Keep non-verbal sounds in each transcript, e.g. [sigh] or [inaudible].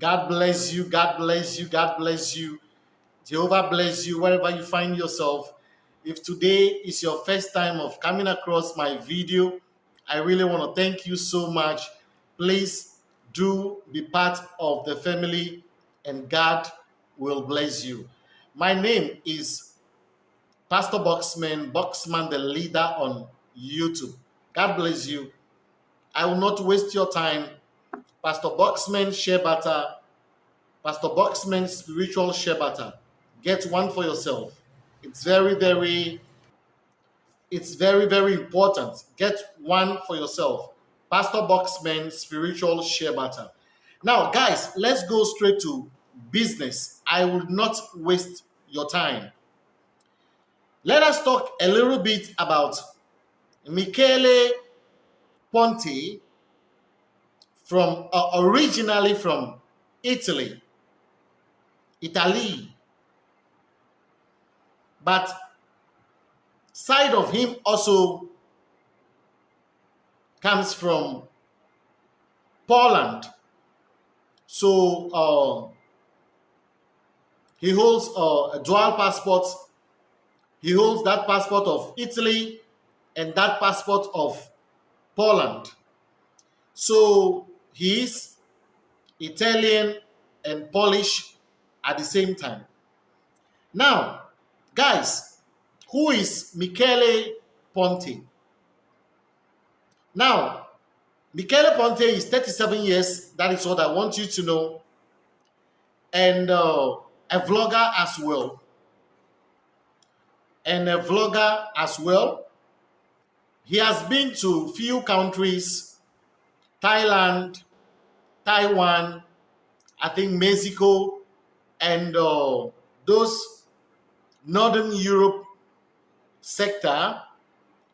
God bless you. God bless you. God bless you. Jehovah bless you wherever you find yourself. If today is your first time of coming across my video, I really want to thank you so much. Please do be part of the family and God will bless you. My name is Pastor Boxman, Boxman the leader on YouTube. God bless you. I will not waste your time. Pastor Boxman Shebata, Pastor Boxman Spiritual Shebata. Get one for yourself. It's very, very, it's very, very important. Get one for yourself. Pastor Boxman Spiritual Shebata. Now, guys, let's go straight to business. I will not waste your time. Let us talk a little bit about Michele Ponte from uh, originally from Italy. Italy. But side of him also comes from Poland. So uh, he holds uh, a dual passport. He holds that passport of Italy and that passport of Poland. So he is Italian and Polish at the same time. Now, guys, who is Michele Ponte? Now, Michele Ponte is 37 years. That is what I want you to know. And uh, a vlogger as well. And a vlogger as well. He has been to few countries, Thailand, Taiwan, I think Mexico, and uh, those Northern Europe sector.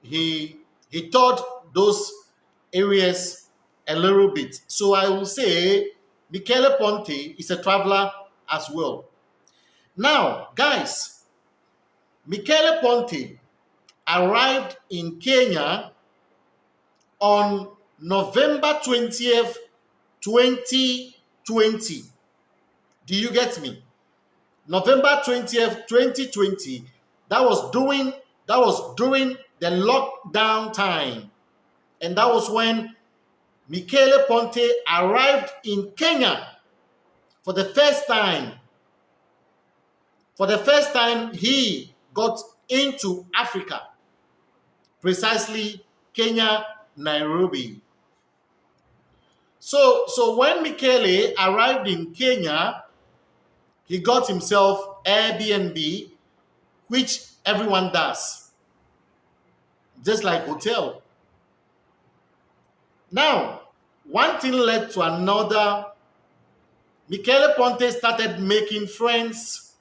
He he taught those areas a little bit. So I will say Michele Ponte is a traveler as well. Now, guys, Michele Ponte arrived in Kenya on November 20th, 2020. Do you get me? November 20th, 2020. That was during that was during the lockdown time. And that was when Michele Ponte arrived in Kenya for the first time. For the first time, he got into Africa precisely Kenya, Nairobi. So, so when Michele arrived in Kenya, he got himself Airbnb, which everyone does, just like hotel. Now, one thing led to another. Michele Ponte started making friends.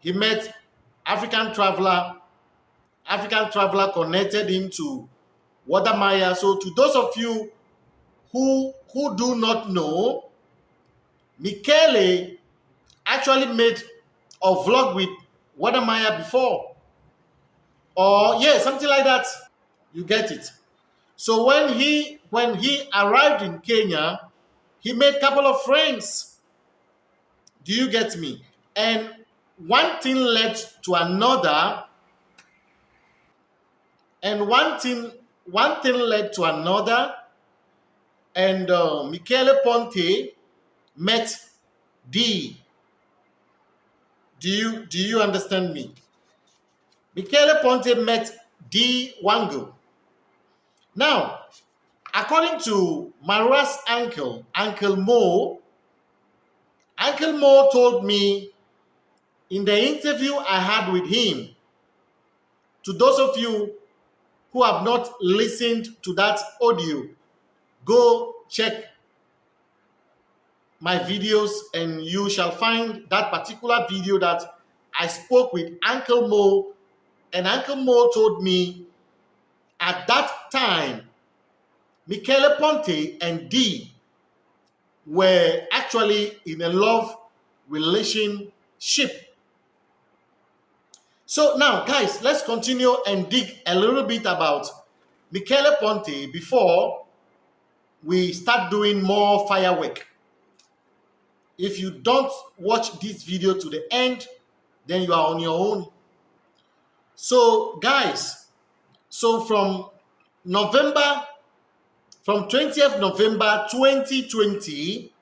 He met African traveler African traveler connected him to Wode So to those of you who, who do not know, Michele actually made a vlog with Wode before. Or yeah, something like that. You get it. So when he when he arrived in Kenya, he made a couple of friends. Do you get me? And one thing led to another and one thing, one thing led to another, and uh, Michele Ponte met Dee. Do you do you understand me? Michele Ponte met Dee Mwango. Now, according to Marwa's uncle, Uncle Mo, Uncle Mo told me in the interview I had with him, to those of you who have not listened to that audio, go check my videos and you shall find that particular video that I spoke with Uncle Mo. And Uncle Mo told me at that time Michele Ponte and Dee were actually in a love relationship. So now, guys, let's continue and dig a little bit about Michele Ponte before we start doing more firework. if you don't watch this video to the end, then you are on your own. So, guys, so from November, from 20th November 2020,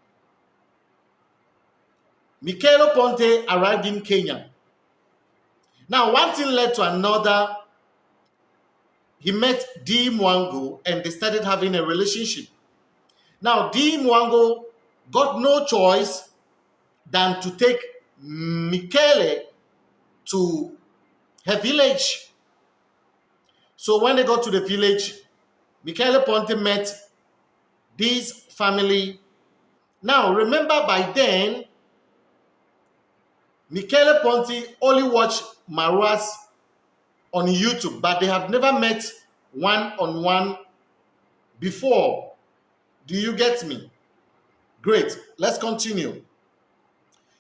Michele Ponte arrived in Kenya. Now, one thing led to another. He met Dee Mwango and they started having a relationship. Now, Dee Mwango got no choice than to take Michele to her village. So when they got to the village, Michele Ponte met this family. Now, remember by then, Michele Ponte only watched Marwa's on YouTube, but they have never met one-on-one -on -one before. Do you get me? Great. Let's continue.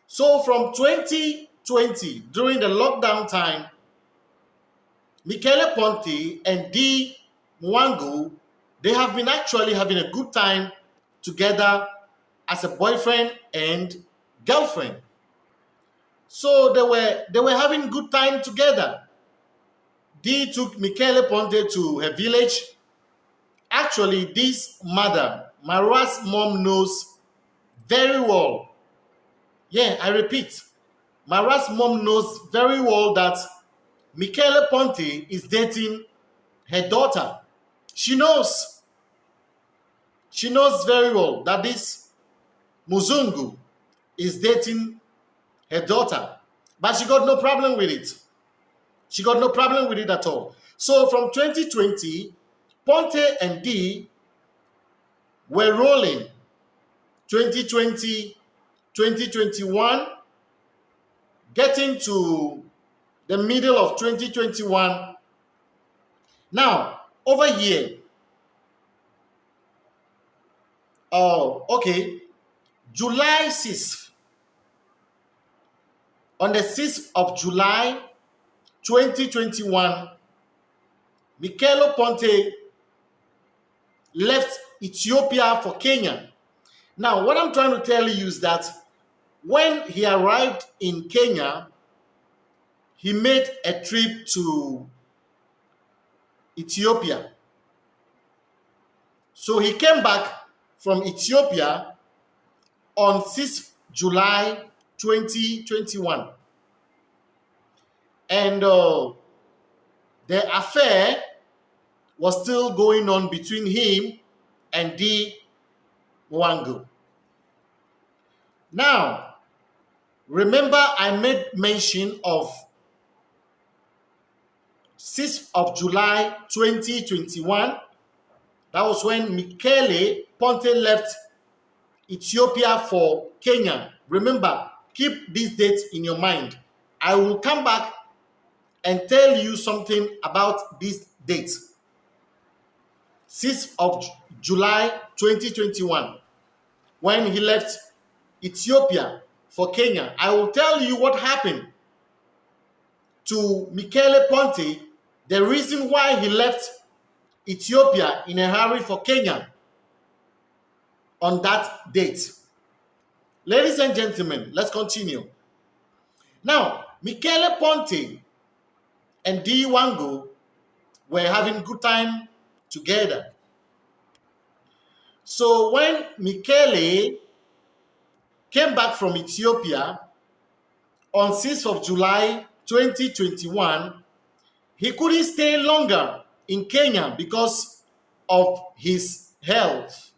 So from 2020, during the lockdown time, Michele Ponte and Dee Mwango, they have been actually having a good time together as a boyfriend and girlfriend. So they were they were having good time together. Dee took Michele Ponte to her village. Actually, this mother, Marwa's mom knows very well. Yeah, I repeat, Marwa's mom knows very well that Michele Ponte is dating her daughter. She knows. She knows very well that this Muzungu is dating her daughter. But she got no problem with it. She got no problem with it at all. So from 2020, Ponte and Dee were rolling. 2020, 2021, getting to the middle of 2021. Now, over here, oh, okay, July 6th, on the 6th of July 2021, Michele Ponte left Ethiopia for Kenya. Now, what I'm trying to tell you is that when he arrived in Kenya, he made a trip to Ethiopia. So he came back from Ethiopia on 6th July 2021. And uh, the affair was still going on between him and Dee Mwango. Now, remember I made mention of 6th of July 2021. That was when Michele Ponte left Ethiopia for Kenya. Remember, keep this date in your mind. I will come back and tell you something about this date. 6th of July 2021, when he left Ethiopia for Kenya. I will tell you what happened to Michele Ponte, the reason why he left Ethiopia in a hurry for Kenya on that date. Ladies and gentlemen, let's continue. Now, Michele Ponte and Dee Mwango were having good time together. So when Michele came back from Ethiopia on 6th of July 2021, he couldn't stay longer in Kenya because of his health.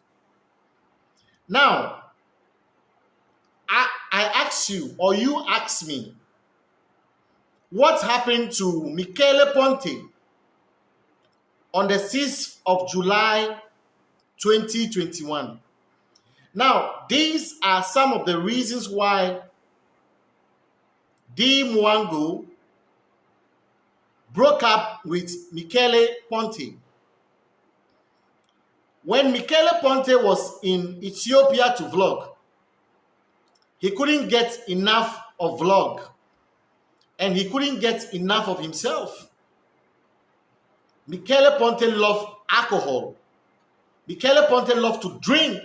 Now, I, I ask you, or you ask me, what happened to Michele Ponte on the 6th of July 2021? Now, these are some of the reasons why Dee Mwango broke up with Michele Ponte. When Michele Ponte was in Ethiopia to vlog, he couldn't get enough of vlog and he couldn't get enough of himself. Michele Ponte loved alcohol. Michele Ponte loved to drink.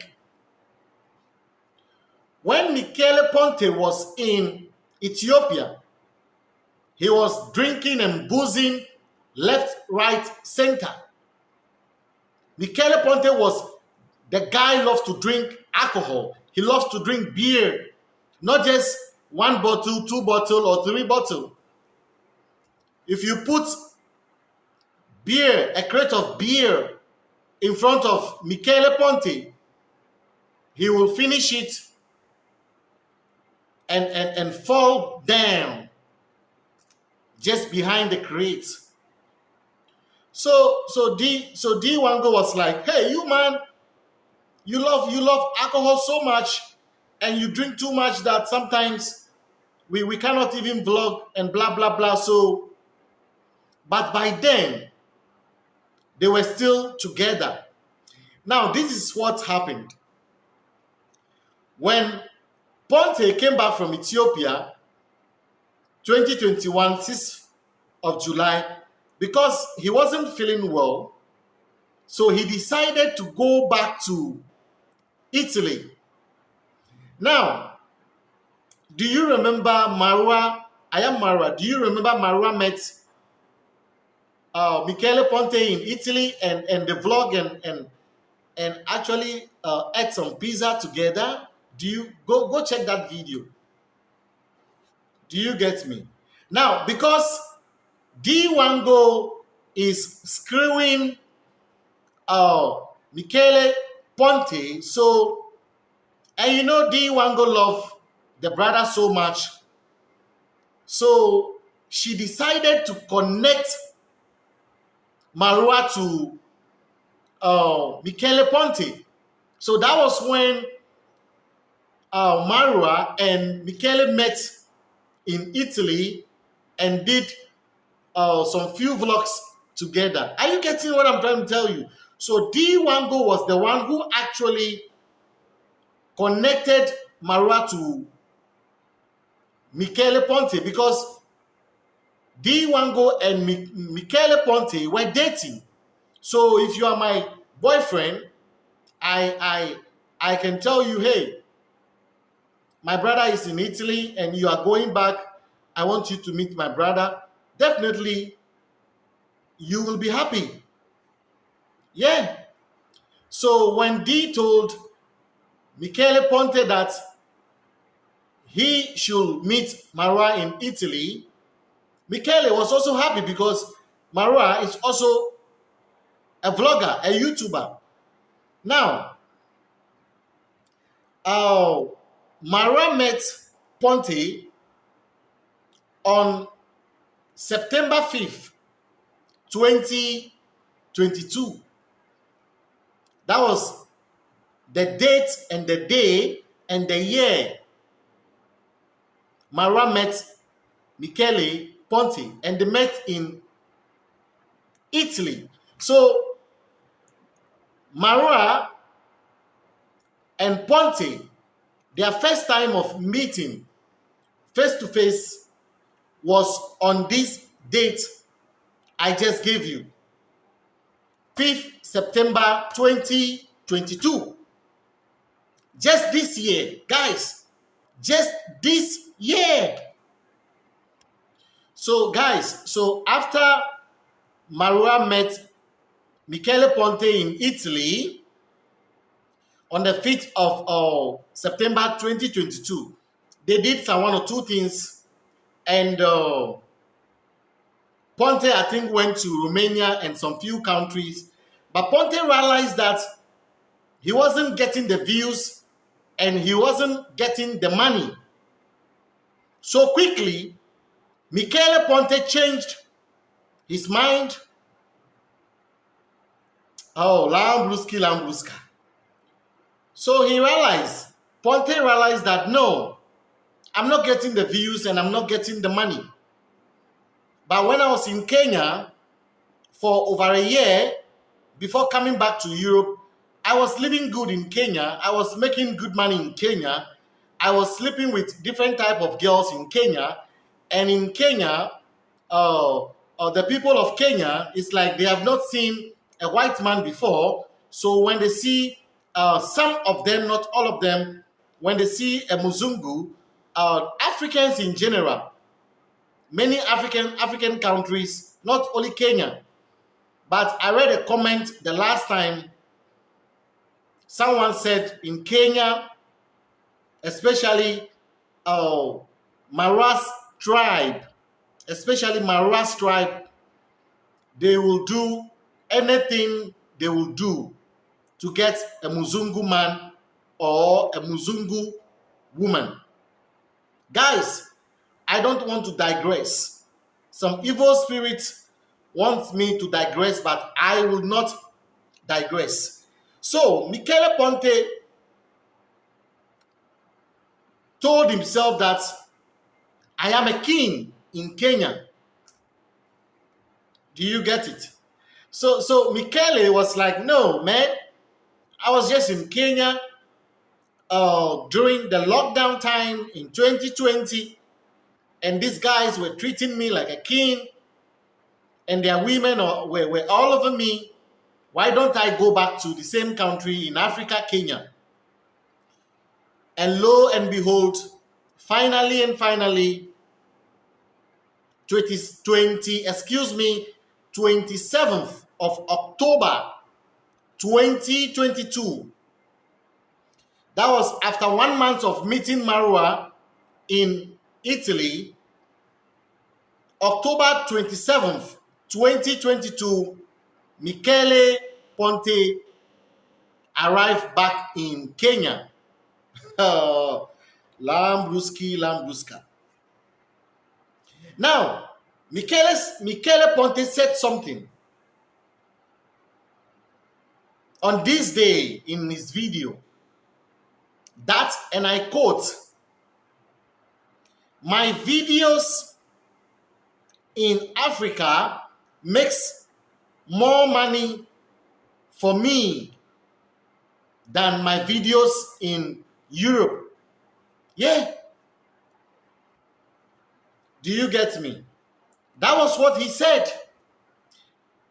when Michele Ponte was in Ethiopia, he was drinking and boozing left, right, center. Michele Ponte was the guy loves to drink alcohol. He loves to drink beer, not just one bottle, two bottle, or three bottle. If you put beer, a crate of beer in front of Michele Ponte, he will finish it and, and, and fall down just behind the crate. So so Dee so Dee Mwango was like, hey you man, you love you love alcohol so much and you drink too much that sometimes we, we cannot even vlog and blah blah blah. So but by then they were still together. Now this is what happened. When Ponte came back from Ethiopia 2021, 6th of July, because he wasn't feeling well, so he decided to go back to Italy. Now, do you remember Marwa? I am Marwa. Do you remember Marwa met uh, Michele Ponte in Italy and, and the vlog and, and, and actually uh, ate some pizza together? Do you go go check that video? Do you get me? Now, because Dee Mwango is screwing uh, Michele Ponte, so and you know Dee Mwango love the brother so much, so she decided to connect Marwa to uh, Michele Ponte. So that was when uh, Marwa and Michele met in Italy and did uh, some few vlogs together. Are you getting what I'm trying to tell you? So Dee Mwango was the one who actually connected Marwa to Michele Ponte because Dee Mwango and Mi Michele Ponte were dating. So if you are my boyfriend, I I I can tell you, hey, my brother is in Italy and you are going back, I want you to meet my brother, definitely you will be happy. Yeah. So when Dee told Michele Ponte that he should meet Marwa in Italy, Michele was also happy because Marwa is also a vlogger, a YouTuber. Now, uh, Mara met Ponte on September 5th, 2022. That was the date and the day and the year Mara met Michele Ponte and they met in Italy. So Mara and Ponte their first time of meeting face to face was on this date I just gave you 5th September 2022. Just this year, guys, just this year. So, guys, so after Marwa met Michele Ponte in Italy, on the 5th of uh, September 2022, they did some one or two things, and uh, Ponte, I think, went to Romania and some few countries, but Ponte realized that he wasn't getting the views and he wasn't getting the money. So quickly, Michele Ponte changed his mind. Oh, Lambruski, Lambruska. So he realized, Ponte realized that no, I'm not getting the views and I'm not getting the money. But when I was in Kenya for over a year, before coming back to Europe, I was living good in Kenya. I was making good money in Kenya. I was sleeping with different type of girls in Kenya. And in Kenya, uh, uh, the people of Kenya, it's like they have not seen a white man before. So when they see uh, some of them, not all of them, when they see a Muzungu, uh, Africans in general, many African African countries, not only Kenya, but I read a comment the last time someone said in Kenya, especially uh, Marwa's tribe, especially Maras tribe, they will do anything they will do to get a Muzungu man or a Muzungu woman. Guys, I don't want to digress. Some evil spirit wants me to digress, but I will not digress. So, Michele Ponte told himself that I am a king in Kenya. Do you get it? So, so Michele was like, no, man, I was just in Kenya uh, during the lockdown time in 2020, and these guys were treating me like a king, and their women were, were all over me. Why don't I go back to the same country in Africa, Kenya? And lo and behold, finally and finally, 20, 20 excuse me, 27th of October 2022. That was after one month of meeting Marwa in Italy. October 27th, 2022, Michele Ponte arrived back in Kenya. [laughs] Uh, Lambruski, Lambruska. Now, Michele, Michele Ponte said something on this day in his video that, and I quote, my videos in Africa makes more money for me than my videos in Europe. Yeah. Do you get me? That was what he said.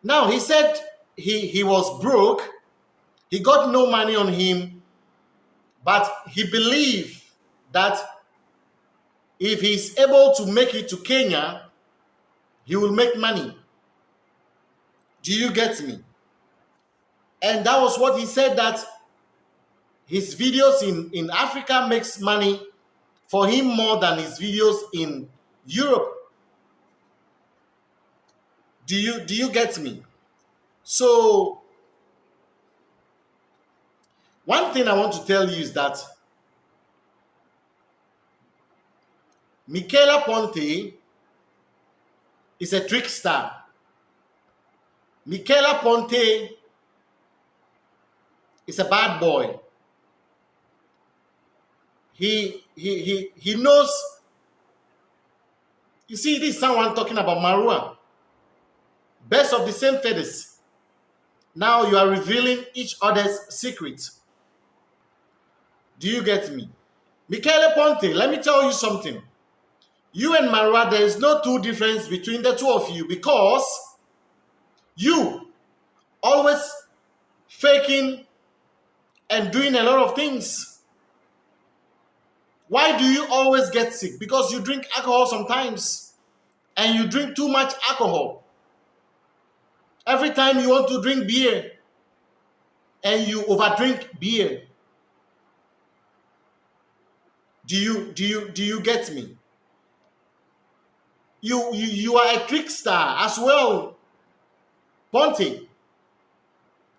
Now, he said he, he was broke he got no money on him, but he believed that if he's able to make it to Kenya, he will make money. Do you get me? And that was what he said that his videos in, in Africa makes money for him more than his videos in Europe. Do you do you get me? So one thing I want to tell you is that Michele Ponte is a trickster. Michele Ponte is a bad boy. He he he he knows. You see, this is someone talking about Marwa. Best of the same feathers. Now you are revealing each other's secrets. Do you get me? Michele Ponte, let me tell you something. You and Marwa, there is no two difference between the two of you because you always faking and doing a lot of things. Why do you always get sick? Because you drink alcohol sometimes and you drink too much alcohol. Every time you want to drink beer and you overdrink beer, do you do you do you get me? You you, you are a trickster as well. Ponte.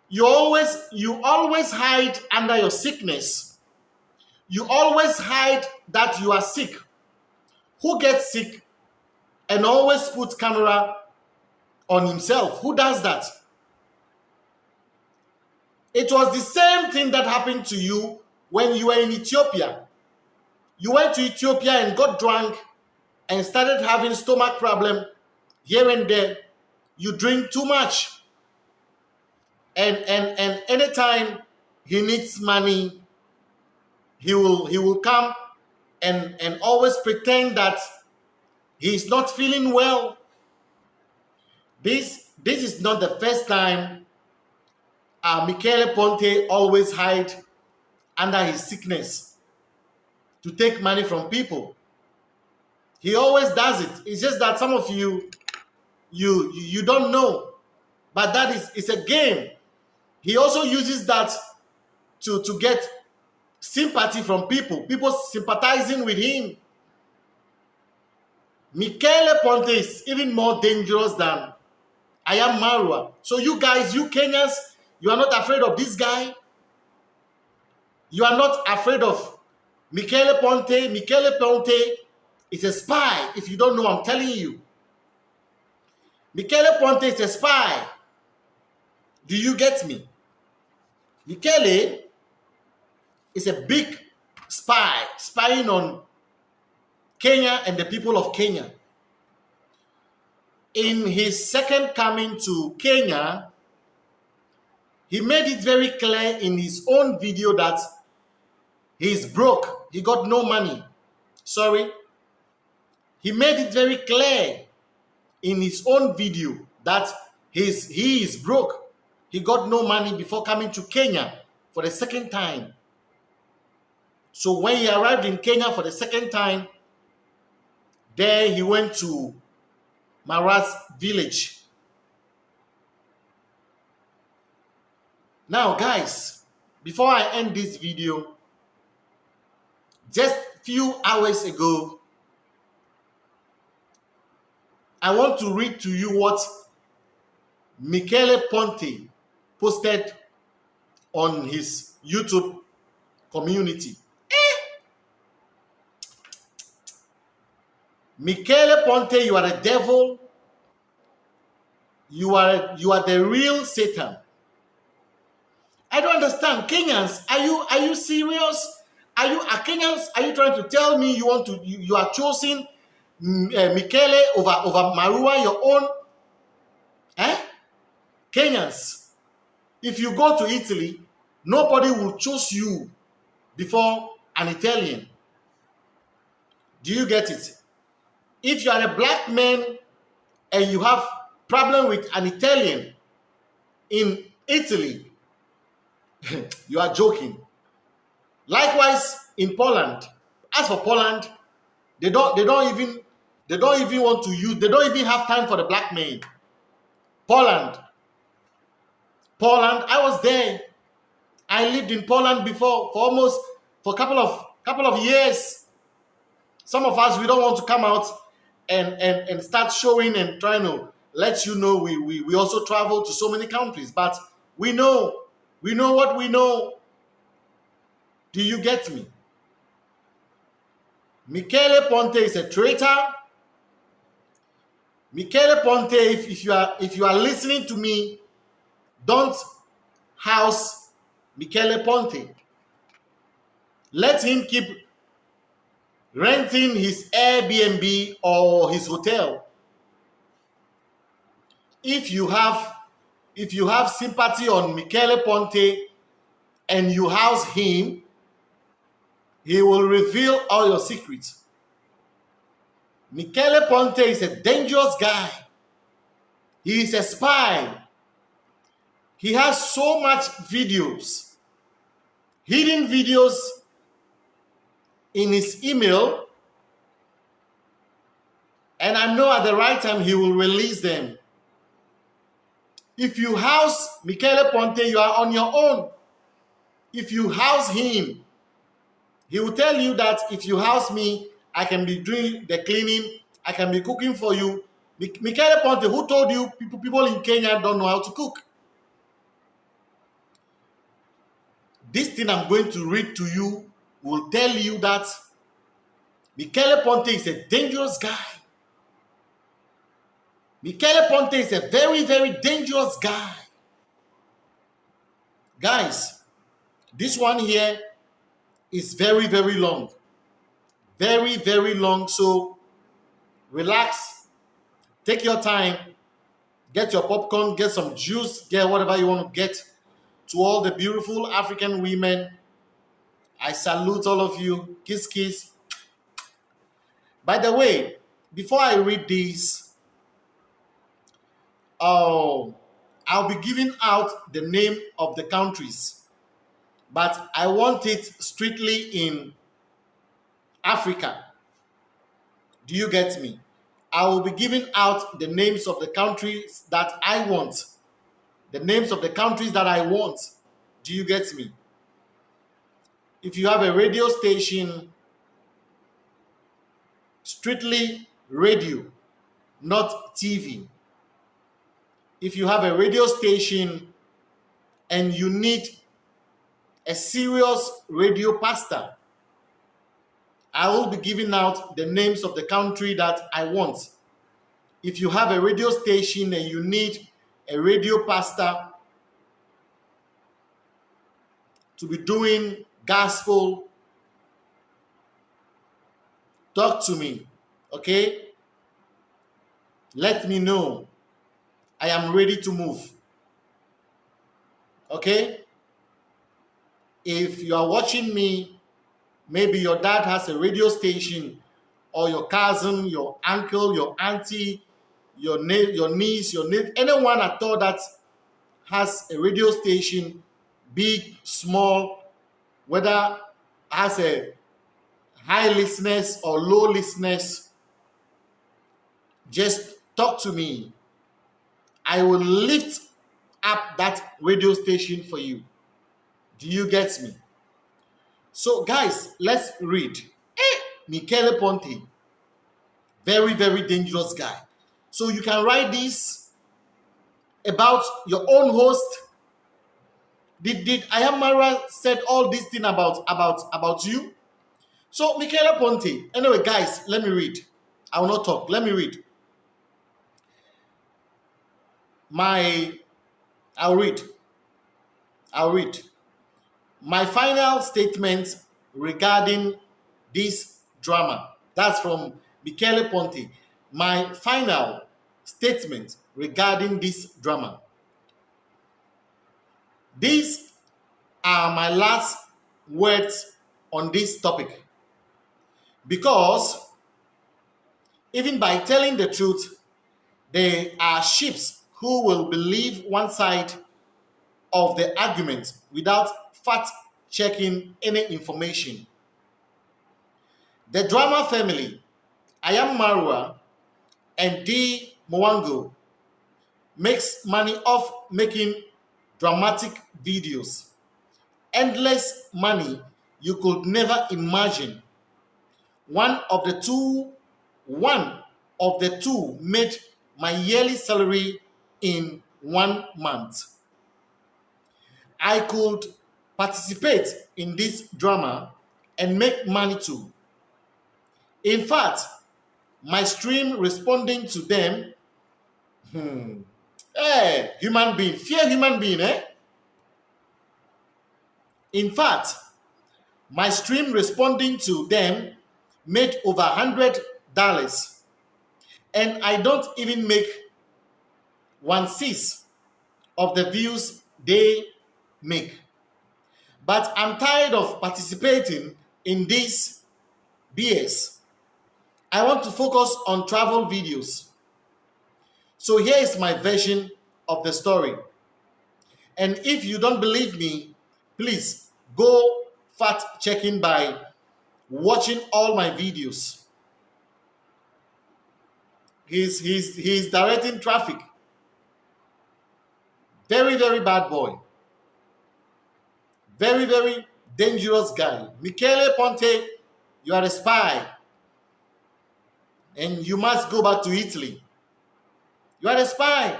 You always you always hide under your sickness. You always hide that you are sick. Who gets sick and always put camera on himself? Who does that? It was the same thing that happened to you when you were in Ethiopia. You went to Ethiopia and got drunk and started having stomach problem here and there. You drink too much. And and and anytime he needs money, he will he will come and and always pretend that he's not feeling well. This this is not the first time uh, Michele Ponte always hide under his sickness to take money from people. He always does it. It's just that some of you, you you don't know, but that is it's a game. He also uses that to to get sympathy from people, people sympathizing with him. Michele Ponte is even more dangerous than I am Marwa. So you guys, you Kenyans, you are not afraid of this guy. You are not afraid of Michele Ponte. Michele Ponte is a spy. If you don't know, I'm telling you. Michele Ponte is a spy. Do you get me? Michele is a big spy, spying on Kenya and the people of Kenya. In his second coming to Kenya, he made it very clear in his own video that he's broke. He got no money. Sorry. He made it very clear in his own video that he's, he is broke. He got no money before coming to Kenya for the second time. So when he arrived in Kenya for the second time, there he went to Maras village. Now, guys, before I end this video, just few hours ago, I want to read to you what Michele Ponte posted on his YouTube community. Michele Ponte, you are a devil. You are you are the real Satan. I don't understand. Kenyans, are you are you serious? Are you are Kenyans? Are you trying to tell me you want to you, you are choosing uh, Michele over over Marwa, your own? Eh? Kenyans, if you go to Italy, nobody will choose you before an Italian. Do you get it? If you are a black man and you have problem with an Italian in Italy, [laughs] you are joking. Likewise, in Poland, as for Poland, they don't they don't even they don't even want to use they don't even have time for the black man. Poland. Poland, I was there. I lived in Poland before for almost for a couple of couple of years. Some of us we don't want to come out and, and, and start showing and trying to let you know we, we, we also travel to so many countries. But we know, we know what we know. Do you get me? Michele Ponte is a traitor. Michele Ponte, if, if you are if you are listening to me, don't house Michele Ponte. Let him keep renting his Airbnb or his hotel. If you have if you have sympathy on Michele Ponte and you house him, he will reveal all your secrets. Michele Ponte is a dangerous guy. He is a spy. He has so much videos, hidden videos in his email, and I know at the right time he will release them. If you house Michele Ponte, you are on your own. If you house him, he will tell you that if you house me, I can be doing the cleaning, I can be cooking for you. Michele Ponte, who told you people, people in Kenya don't know how to cook? This thing I'm going to read to you will tell you that Michele Ponte is a dangerous guy. Michele Ponte is a very, very dangerous guy. Guys, this one here is very, very long. Very, very long. So relax, take your time, get your popcorn, get some juice, get whatever you want to get. To all the beautiful African women I salute all of you. Kiss, kiss. By the way, before I read these, oh, um, I'll be giving out the name of the countries, but I want it strictly in Africa. Do you get me? I will be giving out the names of the countries that I want. The names of the countries that I want. Do you get me? If you have a radio station, strictly radio, not TV. If you have a radio station and you need a serious radio pastor, I will be giving out the names of the country that I want. If you have a radio station and you need a radio pastor to be doing gospel, talk to me, okay? Let me know. I am ready to move. Okay? If you are watching me Maybe your dad has a radio station, or your cousin, your uncle, your auntie, your, your niece, your niece, anyone at all that has a radio station, big, small, whether has a high listeners or low listeners, just talk to me. I will lift up that radio station for you. Do you get me? So, guys, let's read. Eh, Michele Ponte, very, very dangerous guy. So, you can write this about your own host. Did, did Ayamara said all this thing about, about, about you? So, Michele Ponte, anyway, guys, let me read. I will not talk. Let me read. My, I'll read. I'll read. My final statement regarding this drama, that's from Michele Ponte. My final statement regarding this drama. These are my last words on this topic. Because even by telling the truth, there are ships who will believe one side of the argument without fact checking any information. The drama family, I am Marwa and Dee Mwango, makes money off making dramatic videos. Endless money you could never imagine. One of the two, one of the two made my yearly salary in one month. I could participate in this drama and make money too. In fact, my stream responding to them, hmm, hey, human being, fear human being, eh? In fact, my stream responding to them made over hundred dollars, and I don't even make one sixth of the views they make. But I'm tired of participating in this BS. I want to focus on travel videos. So here is my version of the story. And if you don't believe me, please go fact checking by watching all my videos. He's, he's, he's directing traffic. Very, very bad boy. Very, very dangerous guy. Michele Ponte, you are a spy. And you must go back to Italy. You are a spy.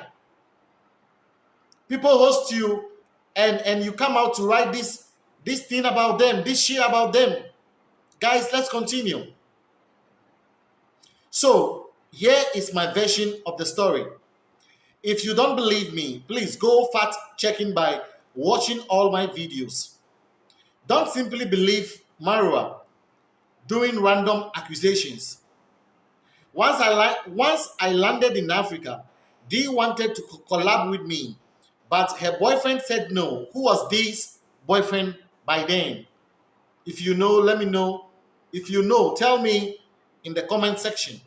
People host you and, and you come out to write this, this thing about them, this shit about them. Guys, let's continue. So, here is my version of the story. If you don't believe me, please go fact checking by watching all my videos. Don't simply believe Marwa doing random accusations. Once I, once I landed in Africa, Dee wanted to collab with me, but her boyfriend said no. Who was Dee's boyfriend by then? If you know, let me know. If you know, tell me in the comment section.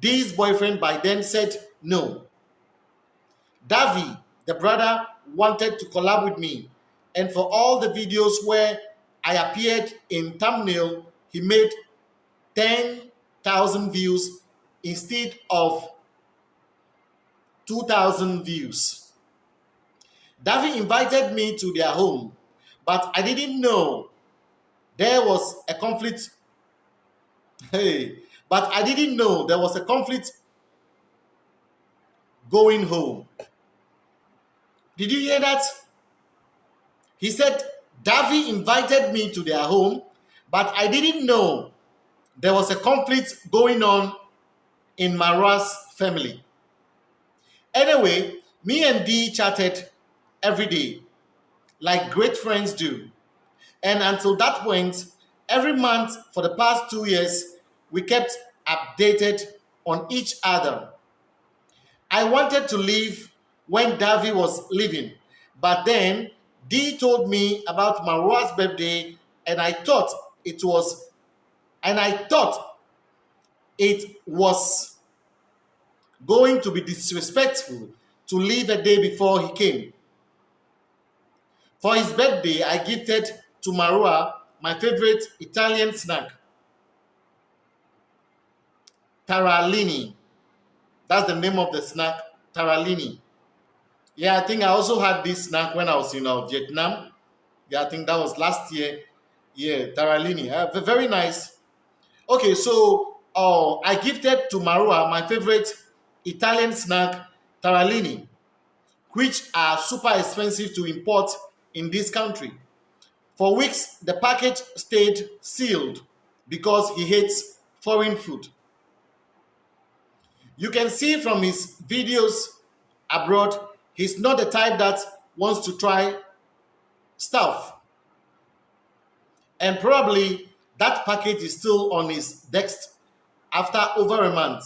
Dee's boyfriend by then said no. Davi, the brother, wanted to collab with me. And for all the videos where I appeared in thumbnail, he made 10,000 views instead of 2,000 views. Davi invited me to their home, but I didn't know there was a conflict. [laughs] Hey, but I didn't know there was a conflict going home. Did you hear that? He said, Davi invited me to their home, but I didn't know there was a conflict going on in Marwa's family. Anyway, me and Dee chatted every day, like great friends do. And until that point, every month for the past two years, we kept updated on each other. I wanted to leave when Davi was leaving, but then Dee told me about Marwa's birthday, and I thought it was, and I thought it was going to be disrespectful to leave a day before he came. For his birthday, I gifted to Marwa my favorite Italian snack, Tarallini. That's the name of the snack, Tarallini. Yeah, I think I also had this snack when I was in uh, Vietnam. Yeah, I think that was last year. Yeah, Tarallini. Uh, very nice. Okay, so uh, I gifted to Marwa my favorite Italian snack, Tarallini, which are super expensive to import in this country. For weeks, the package stayed sealed because he hates foreign food. You can see from his videos abroad He's not the type that wants to try stuff. And probably that package is still on his desk after over a month.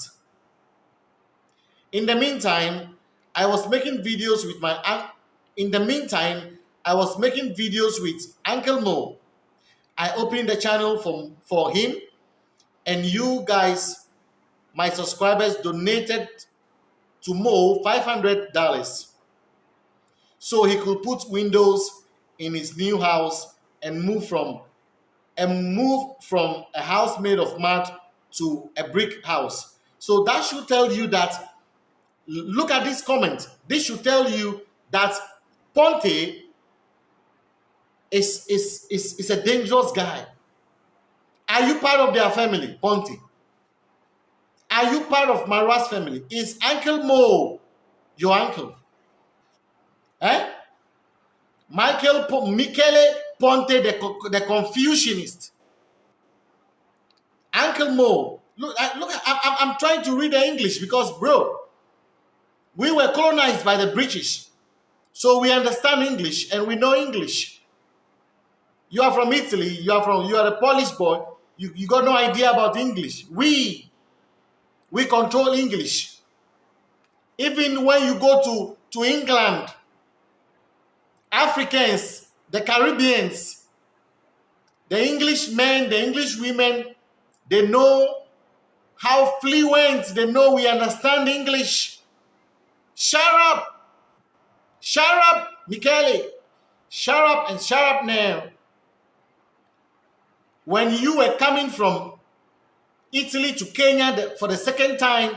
In the meantime, I was making videos with my in the meantime, I was making videos with Uncle Mo. I opened the channel for, for him and you guys, my subscribers donated to Mo $500 so he could put windows in his new house and move from and move from a house made of mud to a brick house. So that should tell you that look at this comment. This should tell you that Ponte is, is, is, is a dangerous guy. Are you part of their family, Ponte? Are you part of Marwa's family? Is Uncle Mo your uncle? Eh? Michael Michele Ponte, the, the Confucianist. Uncle Mo. Look, look I, I'm trying to read the English because, bro, we were colonized by the British. So we understand English and we know English. You are from Italy, you are from you are a Polish boy, you, you got no idea about English. We we control English. Even when you go to, to England, Africans, the Caribbeans, the English men, the English women, they know how fluent, they know we understand English. Shut up! Shut up, Michele! Shut up and shut up now. When you were coming from Italy to Kenya for the second time,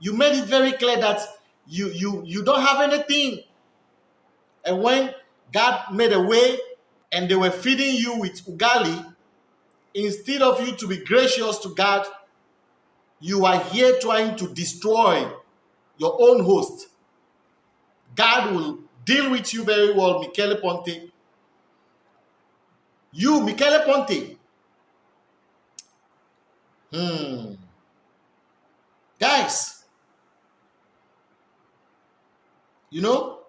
you made it very clear that you, you, you don't have anything. And when God made a way and they were feeding you with ugali, instead of you to be gracious to God, you are here trying to destroy your own host. God will deal with you very well, Michele Ponte. You, Michele Ponte. Hmm. Guys, you know,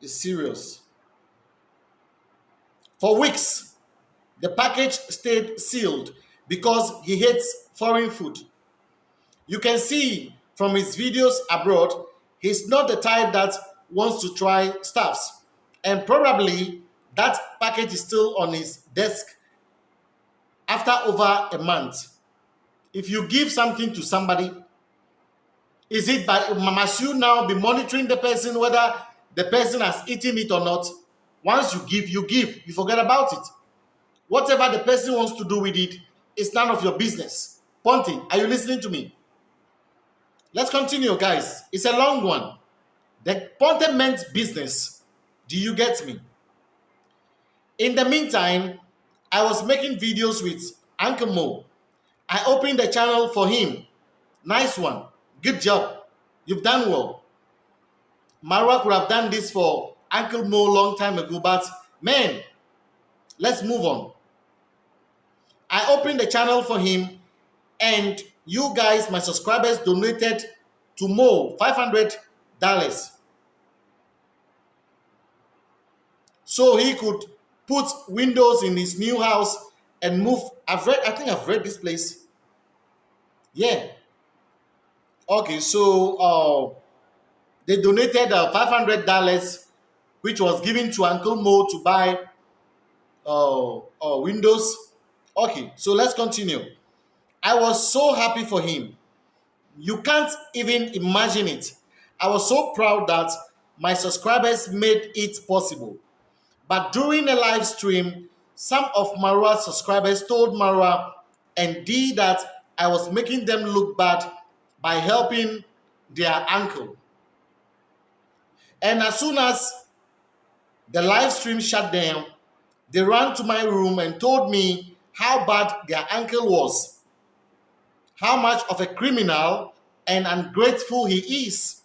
it's serious. For weeks, the package stayed sealed because he hates foreign food. You can see from his videos abroad, he's not the type that wants to try stuffs. And probably that package is still on his desk after over a month. If you give something to somebody, is it by must you now be monitoring the person whether the person has eaten it or not. Once you give, you give. You forget about it. Whatever the person wants to do with it, it is none of your business. Ponty, are you listening to me? Let's continue, guys. It's a long one. The Ponte meant business. Do you get me? In the meantime, I was making videos with Uncle Mo. I opened the channel for him. Nice one. Good job. You've done well. Marwa could have done this for Uncle Mo long time ago, but man, let's move on. I opened the channel for him, and you guys, my subscribers, donated to Mo $500 so he could put windows in his new house and move. I've read, I think I've read this place. Yeah. Okay, so uh, they donated uh, $500, which was given to Uncle Mo to buy uh, uh, windows. Okay, so let's continue. I was so happy for him. You can't even imagine it. I was so proud that my subscribers made it possible. But during a live stream, some of Marwa's subscribers told Marwa and Dee that I was making them look bad by helping their uncle. And as soon as the live stream shut down, they ran to my room and told me how bad their uncle was, how much of a criminal and ungrateful he is,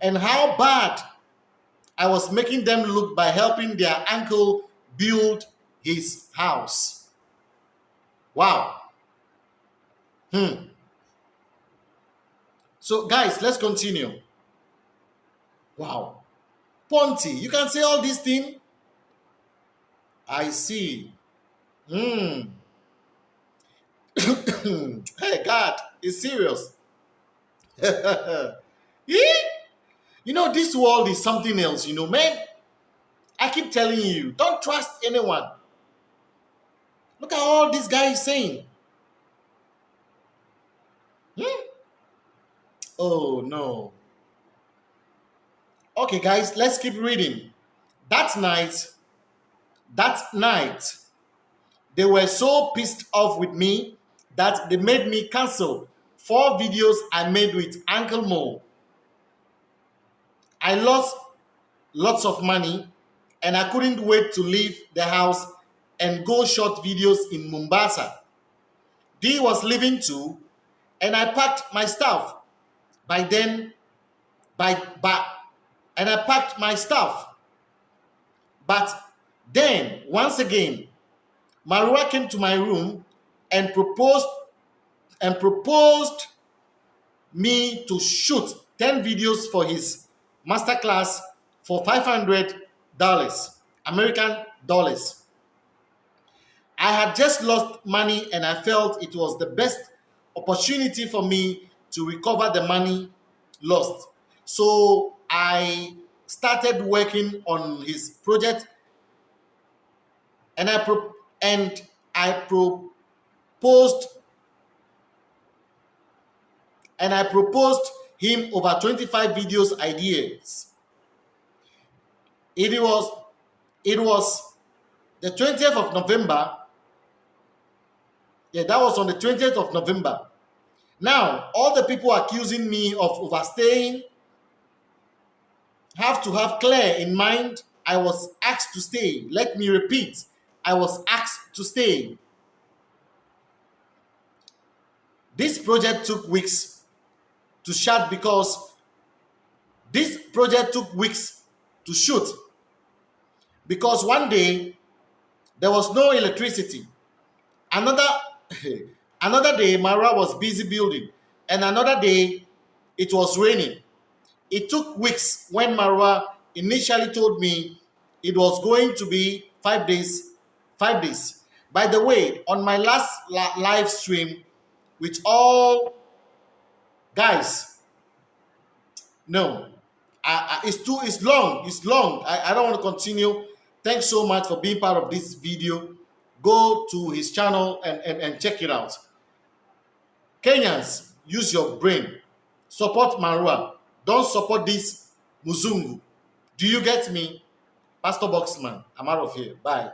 and how bad I was making them look by helping their uncle build his house. Wow. Hmm. So, guys, let's continue. Wow. Ponty, you can say all these things. I see. Hmm. [coughs] hey, God, it's serious. [laughs] You know, this world is something else, you know, man. I keep telling you, don't trust anyone. Look at all this guy is saying. Hmm? Oh, no. Okay, guys, let's keep reading. That night, that night, they were so pissed off with me that they made me cancel four videos I made with Uncle Mo I lost lots of money and I couldn't wait to leave the house and go shot videos in Mombasa. D was leaving too, and I packed my stuff. By then, by, by and I packed my stuff. But then, once again, Marwa came to my room and proposed and proposed me to shoot 10 videos for his masterclass for $500 American dollars. I had just lost money and I felt it was the best opportunity for me to recover the money lost. So I started working on his project and I pro and I proposed and I proposed him over 25 videos ideas. It was it was the 20th of November. Yeah, that was on the 20th of November. Now, all the people accusing me of overstaying have to have clear in mind I was asked to stay. Let me repeat, I was asked to stay. This project took weeks to shoot because this project took weeks to shoot. Because one day there was no electricity. Another [laughs] another day Marwa was busy building. And another day it was raining. It took weeks when Marwa initially told me it was going to be five days five days. By the way on my last live stream with all guys. No. I, I, it's too it's long it's long. I, I don't want to continue. Thanks so much for being part of this video. Go to his channel and, and, and check it out. Kenyans use your brain. Support marua. Don't support this muzungu. Do you get me? Pastor Boxman, I'm out of here. Bye.